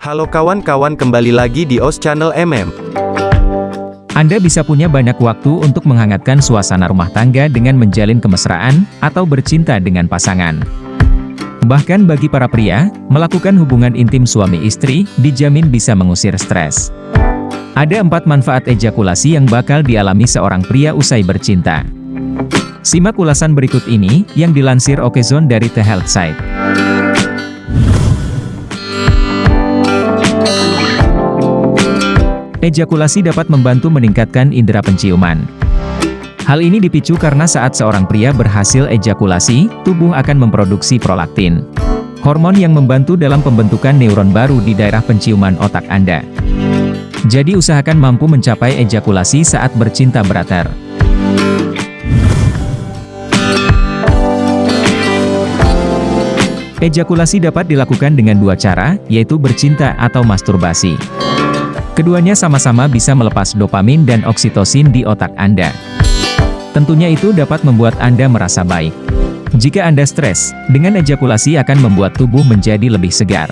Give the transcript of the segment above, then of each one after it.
Halo kawan-kawan kembali lagi di OS Channel MM. Anda bisa punya banyak waktu untuk menghangatkan suasana rumah tangga dengan menjalin kemesraan, atau bercinta dengan pasangan. Bahkan bagi para pria, melakukan hubungan intim suami istri, dijamin bisa mengusir stres. Ada empat manfaat ejakulasi yang bakal dialami seorang pria usai bercinta. Simak ulasan berikut ini, yang dilansir Okezone dari The Health Site. Ejakulasi dapat membantu meningkatkan indera penciuman. Hal ini dipicu karena saat seorang pria berhasil ejakulasi, tubuh akan memproduksi prolaktin. Hormon yang membantu dalam pembentukan neuron baru di daerah penciuman otak Anda. Jadi usahakan mampu mencapai ejakulasi saat bercinta berater. Ejakulasi dapat dilakukan dengan dua cara, yaitu bercinta atau masturbasi. Keduanya sama-sama bisa melepas dopamin dan oksitosin di otak Anda. Tentunya itu dapat membuat Anda merasa baik. Jika Anda stres, dengan ejakulasi akan membuat tubuh menjadi lebih segar.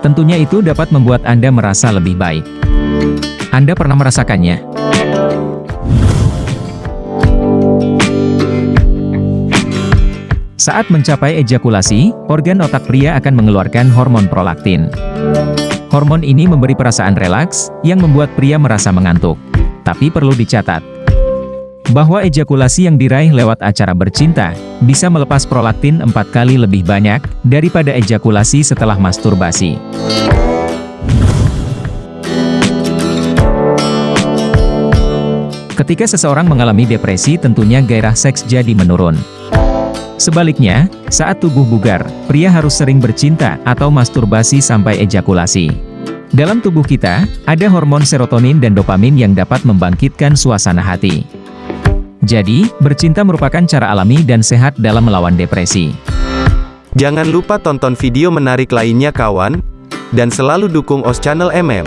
Tentunya itu dapat membuat Anda merasa lebih baik. Anda pernah merasakannya? Saat mencapai ejakulasi, organ otak pria akan mengeluarkan hormon prolaktin. Hormon ini memberi perasaan relaks, yang membuat pria merasa mengantuk. Tapi perlu dicatat, bahwa ejakulasi yang diraih lewat acara bercinta, bisa melepas prolaktin empat kali lebih banyak, daripada ejakulasi setelah masturbasi. Ketika seseorang mengalami depresi tentunya gairah seks jadi menurun. Sebaliknya, saat tubuh bugar, pria harus sering bercinta atau masturbasi sampai ejakulasi. Dalam tubuh kita, ada hormon serotonin dan dopamin yang dapat membangkitkan suasana hati. Jadi, bercinta merupakan cara alami dan sehat dalam melawan depresi. Jangan lupa tonton video menarik lainnya kawan, dan selalu dukung OS Channel MM.